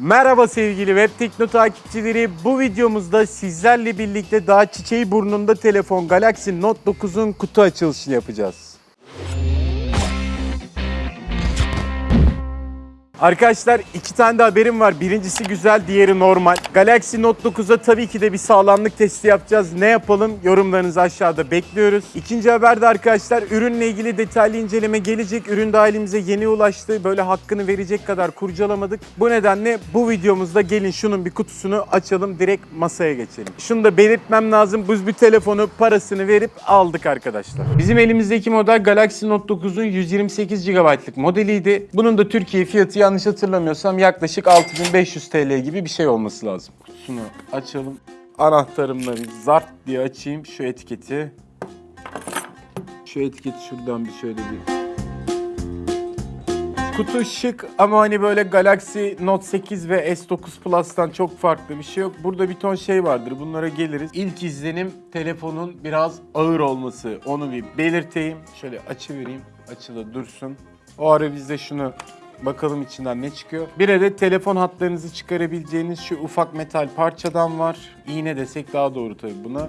Merhaba sevgili Web Tekno takipçileri. Bu videomuzda sizlerle birlikte daha çiçeği burnunda telefon Galaxy Note 9'un kutu açılışını yapacağız. Arkadaşlar iki tane de haberim var. Birincisi güzel, diğeri normal. Galaxy Note 9'a tabii ki de bir sağlamlık testi yapacağız. Ne yapalım? Yorumlarınızı aşağıda bekliyoruz. İkinci haber de arkadaşlar ürünle ilgili detaylı inceleme gelecek. Ürün de elimize yeni ulaştı. Böyle hakkını verecek kadar kurcalamadık. Bu nedenle bu videomuzda gelin şunun bir kutusunu açalım. Direkt masaya geçelim. Şunu da belirtmem lazım. Biz bir telefonu parasını verip aldık arkadaşlar. Bizim elimizdeki model Galaxy Note 9'un 128 GB'lık modeliydi. Bunun da Türkiye fiyatı yanlış hatırlamıyorsam yaklaşık 6500 TL gibi bir şey olması lazım. Kutusunu açalım. Anahtarımla bir zart diye açayım şu etiketi. Şu etiketi şuradan bir şöyle bir Kutu şık ama hani böyle Galaxy Note 8 ve S9 Plus'tan çok farklı bir şey yok. Burada bir ton şey vardır. Bunlara geliriz. İlk izlenim telefonun biraz ağır olması. Onu bir belirteyim. Şöyle açıvereyim. Açılı dursun. O ara biz de şunu bakalım içinden ne çıkıyor. Bir adet telefon hatlarınızı çıkarabileceğiniz şu ufak metal parçadan var. İğne desek daha doğru tabii buna.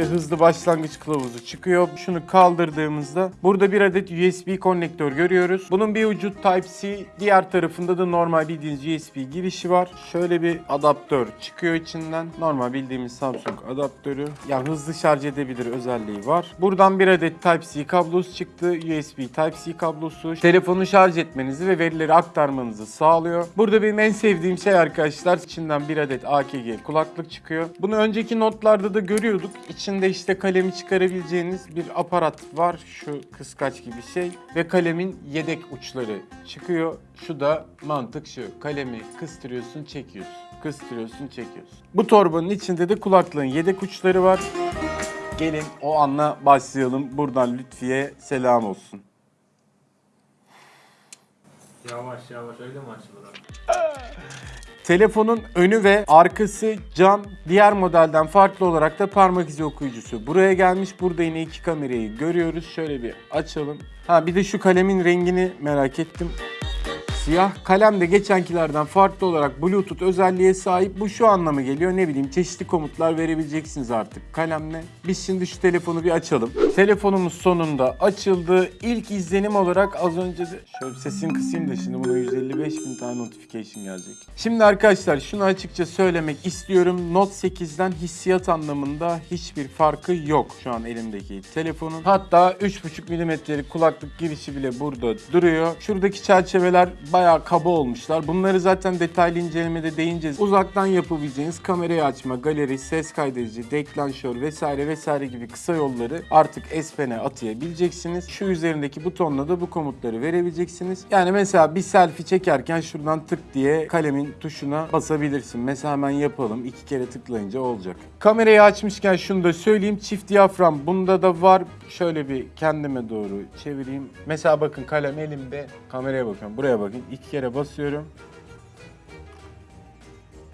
İşte hızlı başlangıç kılavuzu çıkıyor. Şunu kaldırdığımızda burada bir adet USB konnektör görüyoruz. Bunun bir ucu Type-C, diğer tarafında da normal bildiğiniz USB girişi var. Şöyle bir adaptör çıkıyor içinden. Normal bildiğimiz Samsung adaptörü. Yani hızlı şarj edebilir özelliği var. Buradan bir adet Type-C kablosu çıktı. USB Type-C kablosu. Telefonu şarj etmenizi ve verileri aktarmanızı sağlıyor. Burada benim en sevdiğim şey arkadaşlar içinden bir adet AKG kulaklık çıkıyor. Bunu önceki notlarda da görüyorduk. İçinde işte kalemi çıkarabileceğiniz bir aparat var. Şu kıskaç gibi şey. Ve kalemin yedek uçları çıkıyor. Şu da mantık şu. Kalemi kıstırıyorsun çekiyorsun. Kıstırıyorsun çekiyorsun. Bu torbanın içinde de kulaklığın yedek uçları var. Gelin o anla başlayalım. Buradan Lütfiye selam olsun. Yavaş yavaş öyle mi açılır? Telefonun önü ve arkası cam. Diğer modelden farklı olarak da parmak izi okuyucusu. Buraya gelmiş. Burada yine iki kamerayı görüyoruz. Şöyle bir açalım. Ha bir de şu kalemin rengini merak ettim. Siyah kalem de geçenkilerden farklı olarak Bluetooth özelliğe sahip. Bu şu anlama geliyor ne bileyim çeşitli komutlar verebileceksiniz artık kalemle. Biz şimdi şu telefonu bir açalım. Telefonumuz sonunda açıldı. İlk izlenim olarak az önce de şöyle sesini kısayım da şimdi buna 155 bin tane notification gelecek. Şimdi arkadaşlar şunu açıkça söylemek istiyorum. Note 8'den hissiyat anlamında hiçbir farkı yok şu an elimdeki telefonun. Hatta 3.5 milimetrelik kulaklık girişi bile burada duruyor. Şuradaki çerçeveler bayağı kaba olmuşlar. Bunları zaten detaylı incelemede değineceğiz. Uzaktan yapabileceğiniz kamerayı açma, galeri, ses kaydedici, deklanşör vesaire vesaire gibi kısa yolları artık S Pen'e atayabileceksiniz. Şu üzerindeki butonla da bu komutları verebileceksiniz. Yani mesela bir selfie çekerken şuradan tık diye kalemin tuşuna basabilirsin. Mesela hemen yapalım. iki kere tıklayınca olacak. Kamerayı açmışken şunu da söyleyeyim. Çift diyafram bunda da var. Şöyle bir kendime doğru çevireyim. Mesela bakın kalem elimde. Kameraya bakıyorum. Buraya bakın. İki kere basıyorum.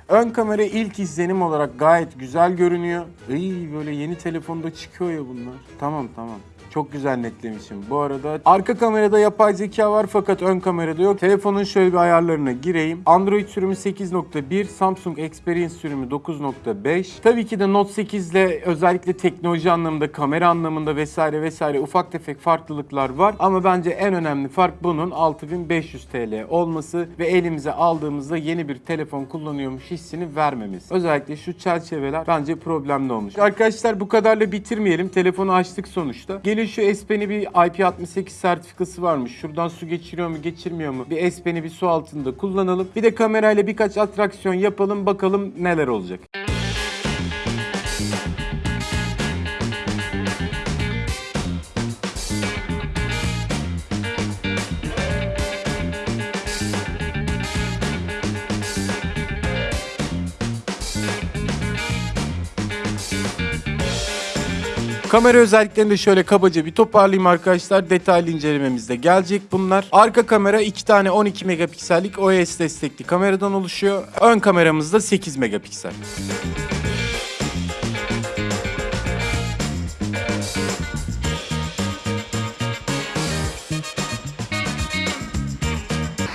Ön kamera ilk izlenim olarak gayet güzel görünüyor. İyi böyle yeni telefonda çıkıyor ya bunlar. Tamam tamam. Çok güzel netlemişim. Bu arada arka kamerada yapay zeka var fakat ön kamerada yok. Telefonun şöyle bir ayarlarına gireyim. Android sürümü 8.1, Samsung Experience sürümü 9.5. Tabii ki de Note 8 ile özellikle teknoloji anlamında, kamera anlamında vesaire vesaire ufak tefek farklılıklar var. Ama bence en önemli fark bunun 6500 TL olması ve elimize aldığımızda yeni bir telefon kullanıyormuş hissini vermemiz. Özellikle şu çerçeveler bence problemli olmuş. Arkadaşlar bu kadarla bitirmeyelim. Telefonu açtık sonuçta. Gelin şu S Pen'i bir IP68 sertifikası varmış. Şuradan su geçiriyor mu geçirmiyor mu? Bir S Pen'i bir su altında kullanalım. Bir de kamerayla birkaç atraksiyon yapalım bakalım neler olacak. Kamera özelliklerini de şöyle kabaca bir toparlayayım arkadaşlar. Detaylı incelememizde gelecek bunlar. Arka kamera 2 tane 12 megapiksellik OIS destekli kameradan oluşuyor. Ön kameramız da 8 megapiksel.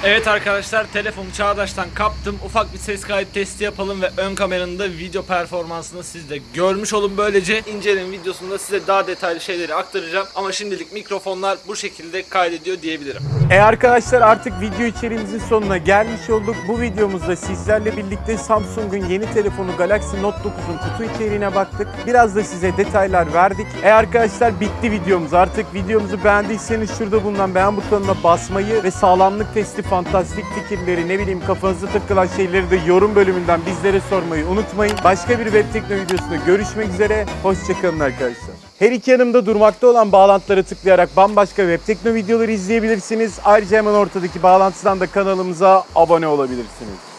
Evet arkadaşlar telefonu Çağdaş'tan kaptım. Ufak bir ses kayıt testi yapalım ve ön kameranın da video performansını siz de görmüş olun. Böylece inceleme videosunda size daha detaylı şeyleri aktaracağım. Ama şimdilik mikrofonlar bu şekilde kaydediyor diyebilirim. E arkadaşlar artık video içeriğimizin sonuna gelmiş olduk. Bu videomuzda sizlerle birlikte Samsung'un yeni telefonu Galaxy Note 9'un kutu içeriğine baktık. Biraz da size detaylar verdik. E arkadaşlar bitti videomuz. Artık videomuzu beğendiyseniz şurada bulunan beğen butonuna basmayı ve sağlamlık testi, fantastik fikirleri, ne bileyim kafanıza takılan şeyleri de yorum bölümünden bizlere sormayı unutmayın. Başka bir web tekno videosunda görüşmek üzere. Hoşçakalın arkadaşlar. Her iki yanımda durmakta olan bağlantılara tıklayarak bambaşka web tekno videoları izleyebilirsiniz. Ayrıca hemen ortadaki bağlantıdan da kanalımıza abone olabilirsiniz.